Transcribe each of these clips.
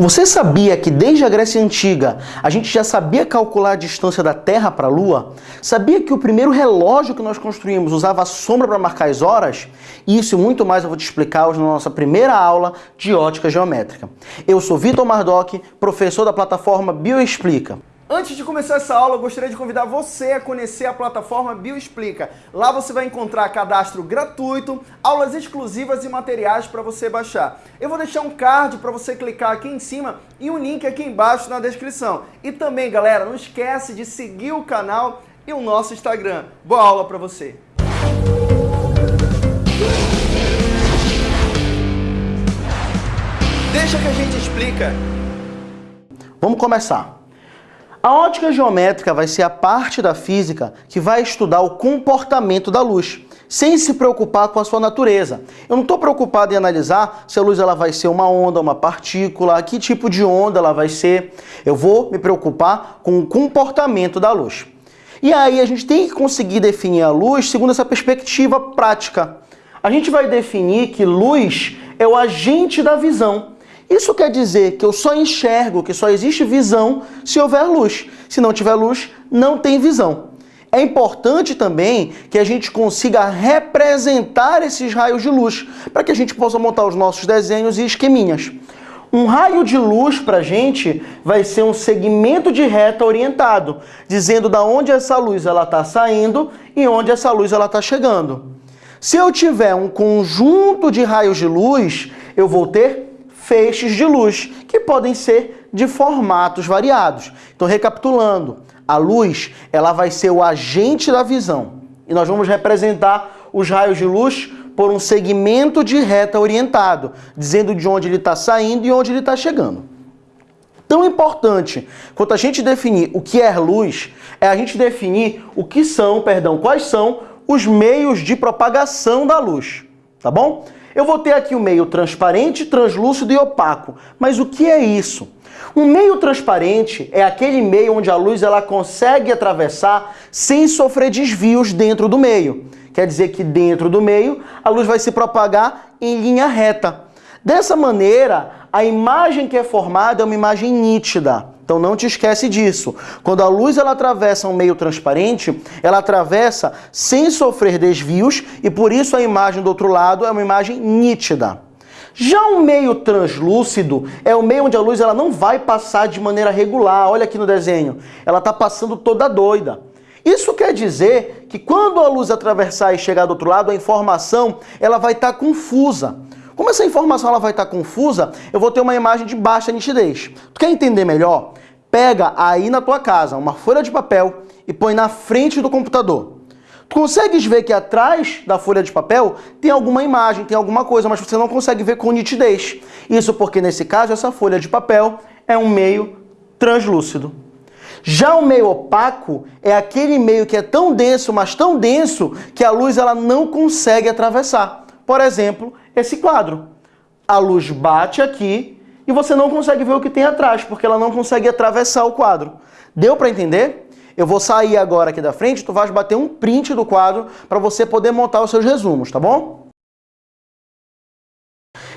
Você sabia que desde a Grécia Antiga a gente já sabia calcular a distância da Terra para a Lua? Sabia que o primeiro relógio que nós construímos usava a sombra para marcar as horas? Isso e muito mais eu vou te explicar hoje na nossa primeira aula de ótica geométrica. Eu sou Vitor Mardoc, professor da plataforma Bioexplica. Antes de começar essa aula, eu gostaria de convidar você a conhecer a plataforma Bioexplica. Lá você vai encontrar cadastro gratuito, aulas exclusivas e materiais para você baixar. Eu vou deixar um card para você clicar aqui em cima e um link aqui embaixo na descrição. E também, galera, não esquece de seguir o canal e o nosso Instagram. Boa aula para você! Deixa que a gente explica. Vamos começar. A ótica geométrica vai ser a parte da física que vai estudar o comportamento da luz, sem se preocupar com a sua natureza. Eu não estou preocupado em analisar se a luz ela vai ser uma onda, uma partícula, que tipo de onda ela vai ser. Eu vou me preocupar com o comportamento da luz. E aí a gente tem que conseguir definir a luz segundo essa perspectiva prática. A gente vai definir que luz é o agente da visão. Isso quer dizer que eu só enxergo, que só existe visão se houver luz. Se não tiver luz, não tem visão. É importante também que a gente consiga representar esses raios de luz, para que a gente possa montar os nossos desenhos e esqueminhas. Um raio de luz para a gente vai ser um segmento de reta orientado, dizendo da onde essa luz está saindo e onde essa luz está chegando. Se eu tiver um conjunto de raios de luz, eu vou ter feixes de luz, que podem ser de formatos variados. Então, recapitulando, a luz ela vai ser o agente da visão. E nós vamos representar os raios de luz por um segmento de reta orientado, dizendo de onde ele está saindo e onde ele está chegando. Tão importante quanto a gente definir o que é luz, é a gente definir o que são, perdão, quais são os meios de propagação da luz, tá bom? Eu vou ter aqui o meio transparente, translúcido e opaco. Mas o que é isso? Um meio transparente é aquele meio onde a luz ela consegue atravessar sem sofrer desvios dentro do meio. Quer dizer que dentro do meio a luz vai se propagar em linha reta. Dessa maneira, a imagem que é formada é uma imagem nítida. Então não te esquece disso. Quando a luz ela atravessa um meio transparente, ela atravessa sem sofrer desvios e por isso a imagem do outro lado é uma imagem nítida. Já um meio translúcido é o meio onde a luz ela não vai passar de maneira regular. Olha aqui no desenho. Ela está passando toda doida. Isso quer dizer que quando a luz atravessar e chegar do outro lado, a informação ela vai estar tá confusa. Como essa informação ela vai estar confusa, eu vou ter uma imagem de baixa nitidez. Tu quer entender melhor? Pega aí na tua casa uma folha de papel e põe na frente do computador. Tu consegues ver que atrás da folha de papel tem alguma imagem, tem alguma coisa, mas você não consegue ver com nitidez. Isso porque, nesse caso, essa folha de papel é um meio translúcido. Já o meio opaco é aquele meio que é tão denso, mas tão denso, que a luz ela não consegue atravessar. Por exemplo, esse quadro. A luz bate aqui e você não consegue ver o que tem atrás, porque ela não consegue atravessar o quadro. Deu para entender? Eu vou sair agora aqui da frente, tu vais bater um print do quadro para você poder montar os seus resumos, tá bom?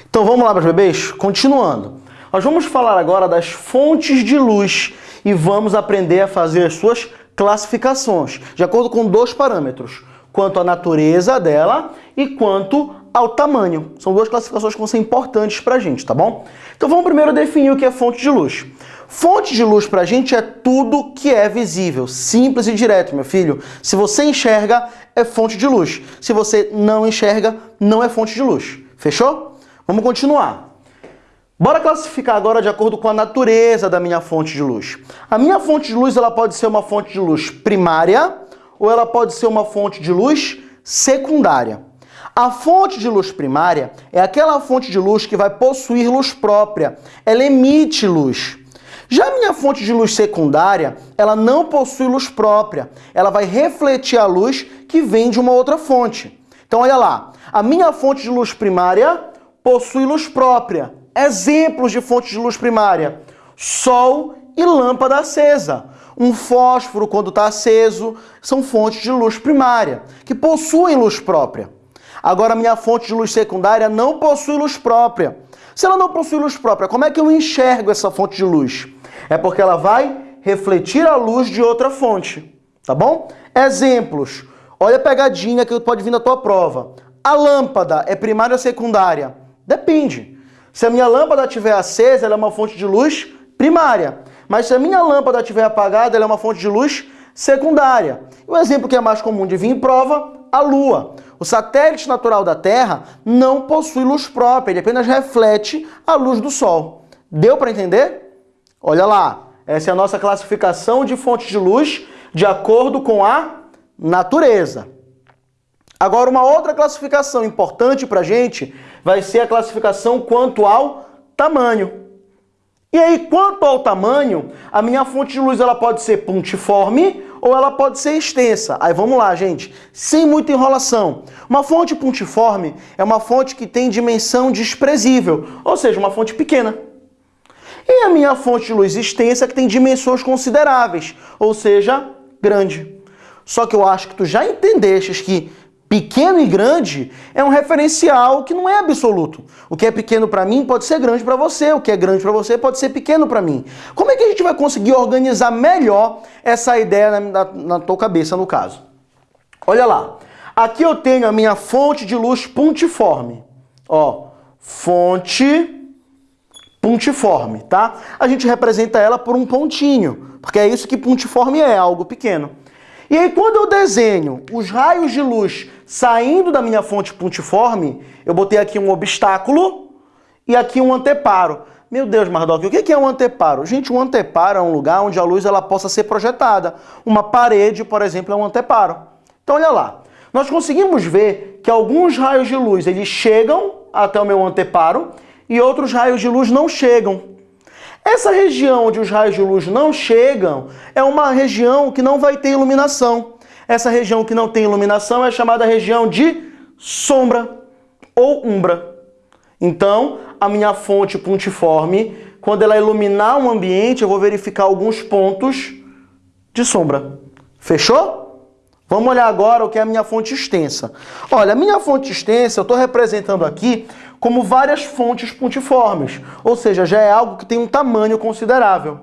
Então vamos lá, meus bebês? Continuando. Nós vamos falar agora das fontes de luz e vamos aprender a fazer as suas classificações, de acordo com dois parâmetros, quanto à natureza dela e quanto ao tamanho. São duas classificações que vão ser importantes para a gente, tá bom? Então vamos primeiro definir o que é fonte de luz. Fonte de luz para a gente é tudo que é visível, simples e direto, meu filho. Se você enxerga, é fonte de luz. Se você não enxerga, não é fonte de luz. Fechou? Vamos continuar. Bora classificar agora de acordo com a natureza da minha fonte de luz. A minha fonte de luz ela pode ser uma fonte de luz primária ou ela pode ser uma fonte de luz secundária. A fonte de luz primária é aquela fonte de luz que vai possuir luz própria. Ela emite luz. Já a minha fonte de luz secundária, ela não possui luz própria. Ela vai refletir a luz que vem de uma outra fonte. Então olha lá, a minha fonte de luz primária possui luz própria. Exemplos de fonte de luz primária: sol e lâmpada acesa. Um fósforo, quando está aceso, são fontes de luz primária, que possuem luz própria. Agora, minha fonte de luz secundária não possui luz própria. Se ela não possui luz própria, como é que eu enxergo essa fonte de luz? É porque ela vai refletir a luz de outra fonte, tá bom? Exemplos. Olha a pegadinha que pode vir na tua prova. A lâmpada é primária ou secundária? Depende. Se a minha lâmpada estiver acesa, ela é uma fonte de luz primária. Mas se a minha lâmpada estiver apagada, ela é uma fonte de luz secundária. O exemplo que é mais comum de vir em prova, a Lua. O satélite natural da Terra não possui luz própria, ele apenas reflete a luz do Sol. Deu para entender? Olha lá, essa é a nossa classificação de fontes de luz de acordo com a natureza. Agora, uma outra classificação importante para a gente vai ser a classificação quanto ao tamanho. E aí, quanto ao tamanho, a minha fonte de luz ela pode ser pontiforme ou ela pode ser extensa. Aí vamos lá, gente, sem muita enrolação. Uma fonte pontiforme é uma fonte que tem dimensão desprezível, ou seja, uma fonte pequena. E a minha fonte de luz extensa que tem dimensões consideráveis, ou seja, grande. Só que eu acho que tu já entendeste que pequeno e grande é um referencial que não é absoluto. O que é pequeno para mim pode ser grande para você, o que é grande para você pode ser pequeno para mim. Como é que a gente vai conseguir organizar melhor essa ideia na, na, na tua cabeça, no caso? Olha lá. Aqui eu tenho a minha fonte de luz pontiforme. Ó, fonte pontiforme, tá? A gente representa ela por um pontinho, porque é isso que pontiforme é, algo pequeno. E aí, quando eu desenho os raios de luz saindo da minha fonte pontiforme, eu botei aqui um obstáculo e aqui um anteparo. Meu Deus, Mardoc, o que é um anteparo? Gente, um anteparo é um lugar onde a luz ela possa ser projetada. Uma parede, por exemplo, é um anteparo. Então, olha lá. Nós conseguimos ver que alguns raios de luz eles chegam até o meu anteparo e outros raios de luz não chegam. Essa região onde os raios de luz não chegam é uma região que não vai ter iluminação. Essa região que não tem iluminação é chamada região de sombra ou umbra. Então, a minha fonte pontiforme, quando ela iluminar um ambiente, eu vou verificar alguns pontos de sombra. Fechou? Vamos olhar agora o que é a minha fonte extensa. Olha, a minha fonte extensa, eu estou representando aqui como várias fontes pontiformes, ou seja, já é algo que tem um tamanho considerável.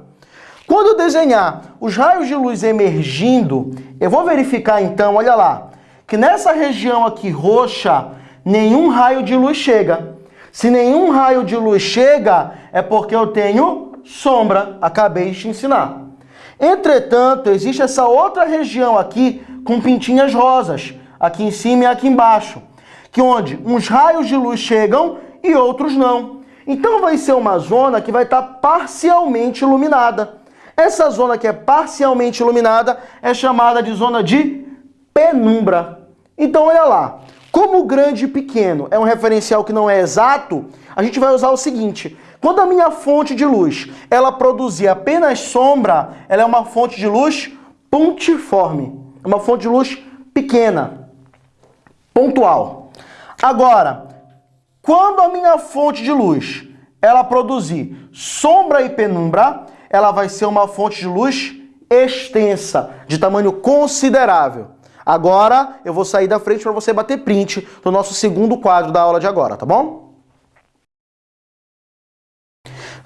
Quando eu desenhar os raios de luz emergindo, eu vou verificar então, olha lá, que nessa região aqui roxa, nenhum raio de luz chega. Se nenhum raio de luz chega, é porque eu tenho sombra, acabei de te ensinar. Entretanto, existe essa outra região aqui com pintinhas rosas, aqui em cima e aqui embaixo que onde uns raios de luz chegam e outros não. Então vai ser uma zona que vai estar parcialmente iluminada. Essa zona que é parcialmente iluminada é chamada de zona de penumbra. Então olha lá, como grande e pequeno é um referencial que não é exato, a gente vai usar o seguinte, quando a minha fonte de luz ela produzir apenas sombra, ela é uma fonte de luz pontiforme, é uma fonte de luz pequena, pontual. Agora, quando a minha fonte de luz ela produzir sombra e penumbra, ela vai ser uma fonte de luz extensa, de tamanho considerável. Agora eu vou sair da frente para você bater print do nosso segundo quadro da aula de agora, tá bom?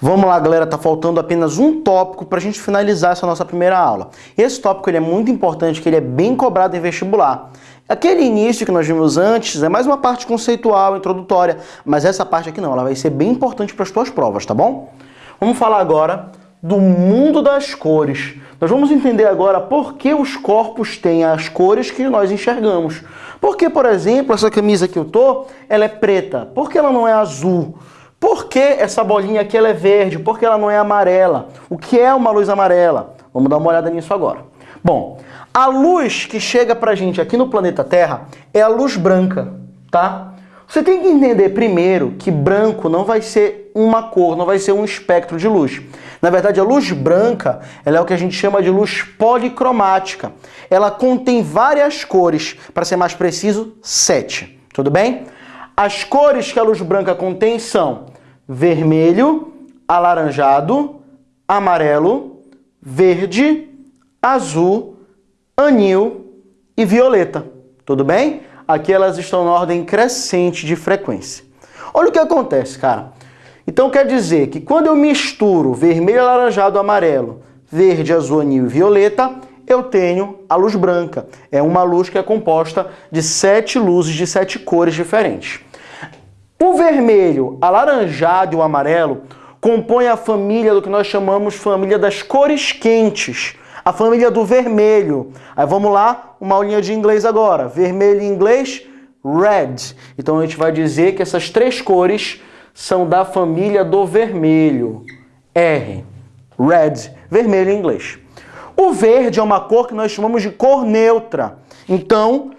Vamos lá, galera, tá faltando apenas um tópico para a gente finalizar essa nossa primeira aula. Esse tópico ele é muito importante, que ele é bem cobrado em vestibular. Aquele início que nós vimos antes é mais uma parte conceitual, introdutória, mas essa parte aqui não, ela vai ser bem importante para as tuas provas, tá bom? Vamos falar agora do mundo das cores. Nós vamos entender agora por que os corpos têm as cores que nós enxergamos. Porque, por exemplo, essa camisa que eu tô, ela é preta. Por que ela não é azul? Por que essa bolinha aqui ela é verde? Por que ela não é amarela? O que é uma luz amarela? Vamos dar uma olhada nisso agora. Bom, a luz que chega pra gente aqui no planeta Terra é a luz branca, tá? Você tem que entender primeiro que branco não vai ser uma cor, não vai ser um espectro de luz. Na verdade, a luz branca ela é o que a gente chama de luz policromática. Ela contém várias cores, para ser mais preciso, sete. Tudo bem? As cores que a luz branca contém são vermelho, alaranjado, amarelo, verde, azul, anil e violeta. Tudo bem? Aqui elas estão na ordem crescente de frequência. Olha o que acontece, cara. Então quer dizer que quando eu misturo vermelho, alaranjado, amarelo, verde, azul, anil e violeta, eu tenho a luz branca. É uma luz que é composta de sete luzes de sete cores diferentes. O vermelho, alaranjado e o amarelo compõem a família do que nós chamamos família das cores quentes. A família do vermelho. Aí vamos lá, uma aulinha de inglês agora. Vermelho em inglês, red. Então a gente vai dizer que essas três cores são da família do vermelho. R. Red. Vermelho em inglês. O verde é uma cor que nós chamamos de cor neutra. Então,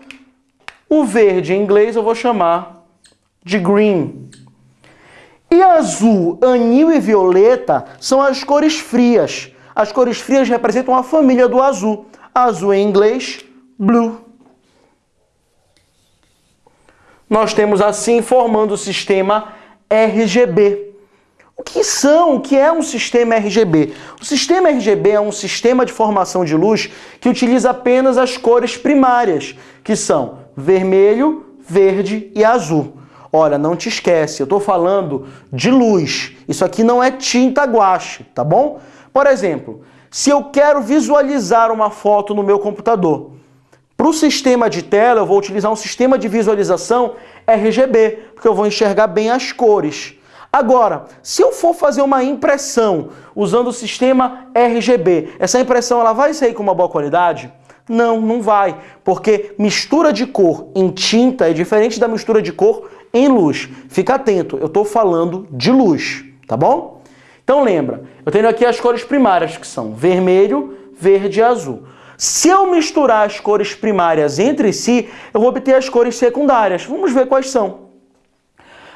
o verde em inglês eu vou chamar de green. E azul, anil e violeta são as cores frias. As cores frias representam a família do azul. Azul em inglês, blue. Nós temos assim formando o sistema RGB. O que são? O que é um sistema RGB? O sistema RGB é um sistema de formação de luz que utiliza apenas as cores primárias, que são vermelho, verde e azul. Olha, não te esquece, eu estou falando de luz. Isso aqui não é tinta guache, tá bom? Por exemplo, se eu quero visualizar uma foto no meu computador, para o sistema de tela eu vou utilizar um sistema de visualização RGB, porque eu vou enxergar bem as cores. Agora, se eu for fazer uma impressão usando o sistema RGB, essa impressão ela vai sair com uma boa qualidade? Não, não vai, porque mistura de cor em tinta é diferente da mistura de cor em luz. Fica atento, eu estou falando de luz, tá bom? Então lembra, eu tenho aqui as cores primárias que são vermelho, verde e azul. Se eu misturar as cores primárias entre si, eu vou obter as cores secundárias. Vamos ver quais são.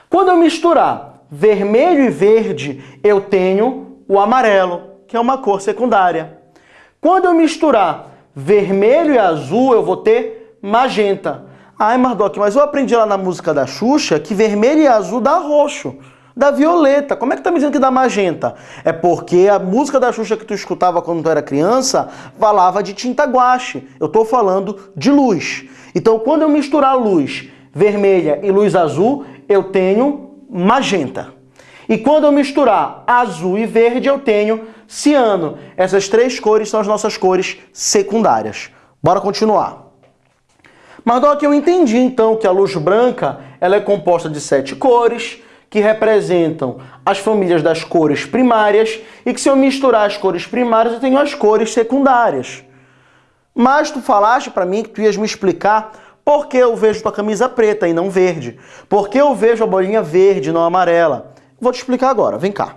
Quando eu misturar vermelho e verde, eu tenho o amarelo, que é uma cor secundária. Quando eu misturar vermelho e azul, eu vou ter magenta. Ai, Mardoc, mas eu aprendi lá na música da Xuxa que vermelho e azul dá roxo da violeta. Como é que tá me dizendo que dá magenta? É porque a música da Xuxa que tu escutava quando tu era criança falava de tinta guache. Eu tô falando de luz. Então, quando eu misturar luz vermelha e luz azul, eu tenho magenta. E quando eu misturar azul e verde, eu tenho ciano. Essas três cores são as nossas cores secundárias. Bora continuar. Mardoc, eu entendi então que a luz branca ela é composta de sete cores, que representam as famílias das cores primárias e que se eu misturar as cores primárias eu tenho as cores secundárias. Mas tu falaste para mim que tu ias me explicar por que eu vejo tua camisa preta e não verde. Por que eu vejo a bolinha verde e não amarela. Vou te explicar agora, vem cá.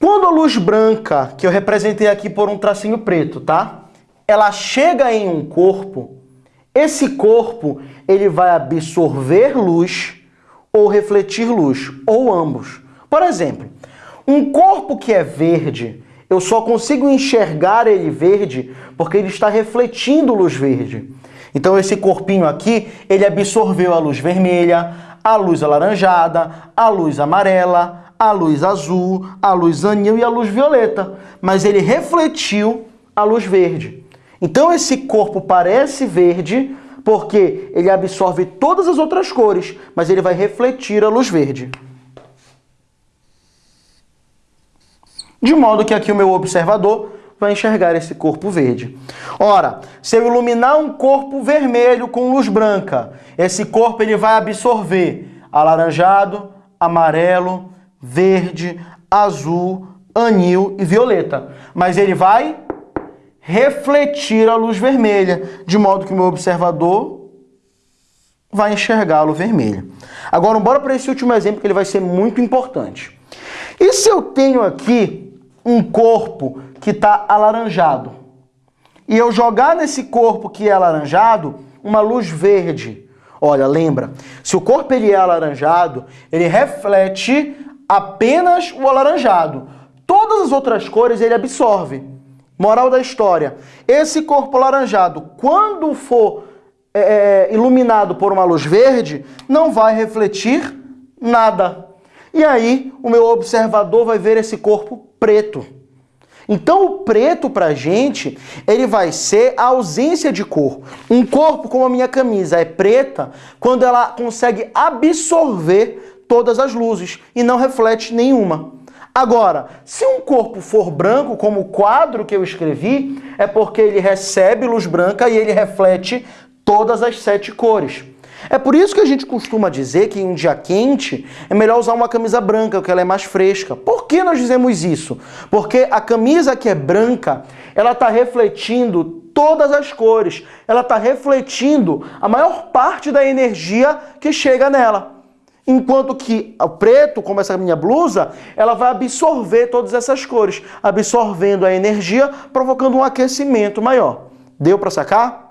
Quando a luz branca, que eu representei aqui por um tracinho preto, tá? Ela chega em um corpo, esse corpo ele vai absorver luz ou refletir luz, ou ambos. Por exemplo, um corpo que é verde, eu só consigo enxergar ele verde porque ele está refletindo luz verde. Então esse corpinho aqui, ele absorveu a luz vermelha, a luz alaranjada, a luz amarela, a luz azul, a luz anil e a luz violeta. Mas ele refletiu a luz verde. Então esse corpo parece verde porque ele absorve todas as outras cores, mas ele vai refletir a luz verde. De modo que aqui o meu observador vai enxergar esse corpo verde. Ora, se eu iluminar um corpo vermelho com luz branca, esse corpo ele vai absorver alaranjado, amarelo, verde, azul, anil e violeta. Mas ele vai refletir a luz vermelha, de modo que o meu observador vai enxergá-lo vermelho. Agora, bora para esse último exemplo que ele vai ser muito importante. E se eu tenho aqui um corpo que está alaranjado e eu jogar nesse corpo que é alaranjado uma luz verde? Olha, lembra, se o corpo ele é alaranjado, ele reflete apenas o alaranjado. Todas as outras cores ele absorve. Moral da história: esse corpo laranjado, quando for é, é, iluminado por uma luz verde, não vai refletir nada. E aí o meu observador vai ver esse corpo preto. Então o preto pra gente, ele vai ser a ausência de cor. Um corpo como a minha camisa é preta quando ela consegue absorver todas as luzes e não reflete nenhuma. Agora, se um corpo for branco, como o quadro que eu escrevi, é porque ele recebe luz branca e ele reflete todas as sete cores. É por isso que a gente costuma dizer que em um dia quente é melhor usar uma camisa branca, porque ela é mais fresca. Por que nós dizemos isso? Porque a camisa que é branca, ela está refletindo todas as cores. Ela está refletindo a maior parte da energia que chega nela. Enquanto que o preto, como essa minha blusa, ela vai absorver todas essas cores, absorvendo a energia, provocando um aquecimento maior. Deu para sacar?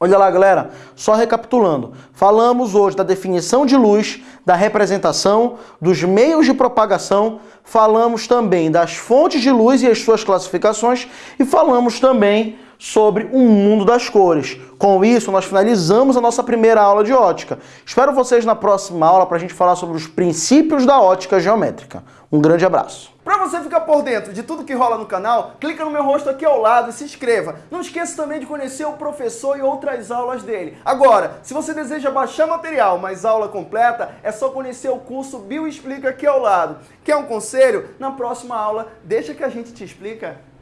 Olha lá, galera, só recapitulando. Falamos hoje da definição de luz, da representação, dos meios de propagação, falamos também das fontes de luz e as suas classificações e falamos também sobre o mundo das cores. Com isso, nós finalizamos a nossa primeira aula de ótica. Espero vocês na próxima aula para a gente falar sobre os princípios da ótica geométrica. Um grande abraço. Para você ficar por dentro de tudo que rola no canal, clica no meu rosto aqui ao lado e se inscreva. Não esqueça também de conhecer o professor e outras aulas dele. Agora, se você deseja baixar material, mas aula completa, é só conhecer o curso Bio Explica aqui ao lado. Quer um conselho? Na próxima aula, deixa que a gente te explica.